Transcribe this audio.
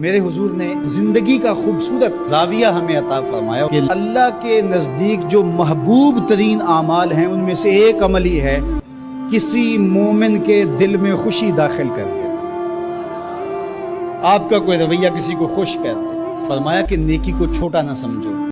میرے حضور نے زندگی کا خوبصورت زاویہ ہمیں عطا فرمایا کہ اللہ کے نزدیک جو محبوب ترین اعمال ہیں، ان میں سے ایک عمل ہی ہے، کسی مومن کے دل میں خوشی داخل کر دے آپ کا کوئی رویہ کسی کو خوش کر دے فرمایا کہ نیکی کو چھوٹا نہ سمجھو۔